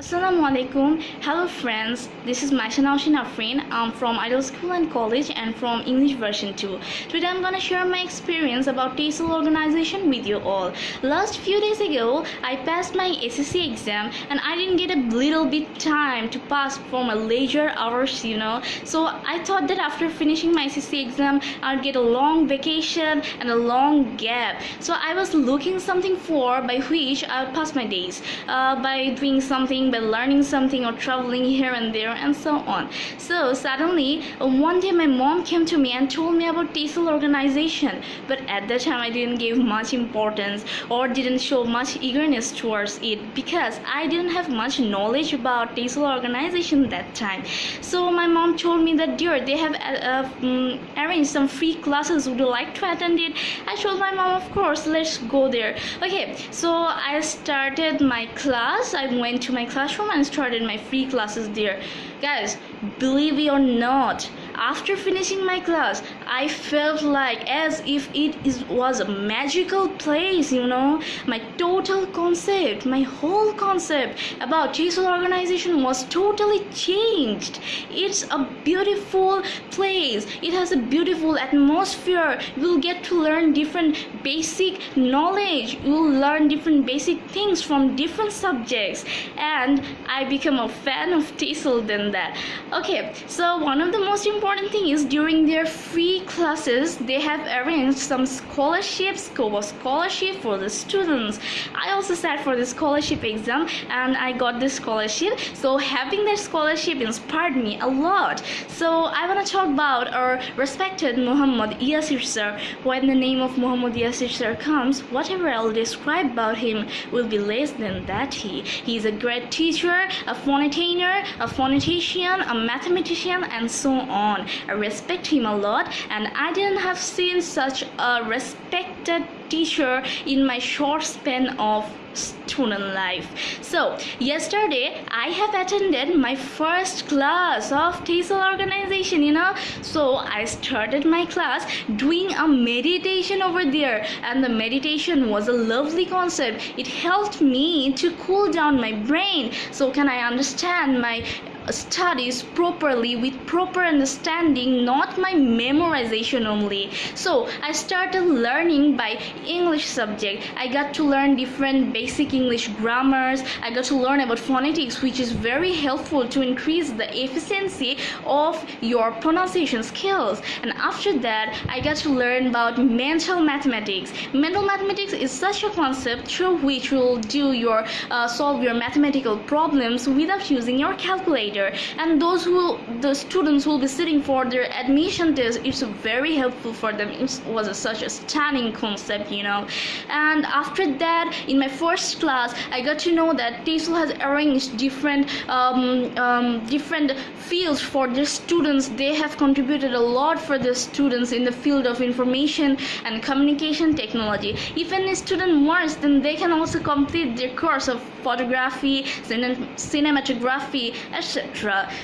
Assalamu alaikum. Hello friends. This is Maisha Naushin Afrin. I'm from Ideal School and College and from English version 2. Today I'm gonna share my experience about TESOL organization with you all. Last few days ago, I passed my SSC exam and I didn't get a little bit time to pass for my leisure hours, you know. So I thought that after finishing my SSC exam, I'd get a long vacation and a long gap. So I was looking something for by which I would pass my days uh, by doing something by learning something or traveling here and there and so on. So suddenly one day my mom came to me and told me about TESOL organization but at that time I didn't give much importance or didn't show much eagerness towards it because I didn't have much knowledge about TESOL organization that time. So my mom told me that dear they have uh, uh, um, arranged some free classes. Would you like to attend it? I told my mom of course let's go there. Okay so I started my class. I went to my class classroom and started my free classes there. Guys believe it or not after finishing my class i felt like as if it is, was a magical place you know? My total concept my whole concept about TESOL organization was totally changed. It's a beautiful place. It has a beautiful atmosphere. You will get to learn different basic knowledge. You will learn different basic things from different subjects. And i become a fan of TESOL than that. Okay so one of the most important important thing is during their free classes they have arranged some scholarships scuba scholarship for the students. I also sat for the scholarship exam and i got this scholarship. So having that scholarship inspired me a lot. So i want to talk about our respected muhammad yasir sir. When the name of muhammad yasir sir comes whatever i'll describe about him will be less than that. He is a great teacher a phonetainer a phonetician a mathematician and so on. I respect him a lot and I didn't have seen such a respected teacher in my short span of student life. So yesterday i have attended my first class of TESOL organization you know? So i started my class doing a meditation over there. And the meditation was a lovely concept. It helped me to cool down my brain. So can i understand my studies properly with proper understanding not my memorization only. So i started learning by english subject. I got to learn different basic english grammars. I got to learn about phonetics which is very helpful to increase the efficiency of your pronunciation skills. And after that i got to learn about mental mathematics. Mental mathematics is such a concept through which you will do your uh, solve your mathematical problems without using your calculator and those who the students who will be sitting for their admission test it's very helpful for them. It was a, such a stunning concept you know. And after that in my first class I got to know that TESOL has arranged different um, um, different fields for their students. They have contributed a lot for the students in the field of information and communication technology. If any student wants then they can also complete their course of photography cinematography etc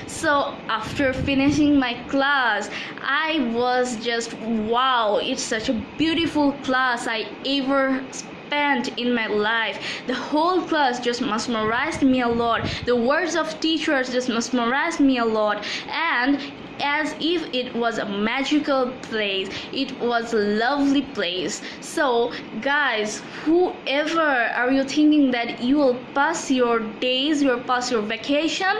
so after finishing my class i was just wow it's such a beautiful class i ever spent in my life. The whole class just mesmerized me a lot. The words of teachers just mesmerized me a lot. And as if it was a magical place. It was a lovely place. So guys whoever are you thinking that you will pass your days you will pass your vacation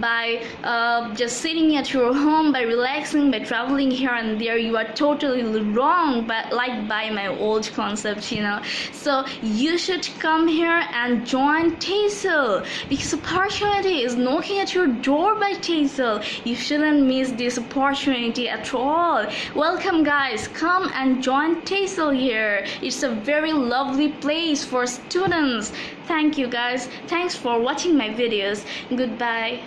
by uh, just sitting at your home by relaxing by traveling here and there? You are totally wrong but like by my old concept you know. So you should come here and join TESOL because opportunity is knocking at your door by TESOL you shouldn't miss this opportunity at all. Welcome guys. Come and join TESOL here. It's a very lovely place for students. Thank you guys. Thanks for watching my videos. Goodbye